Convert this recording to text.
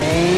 Hey.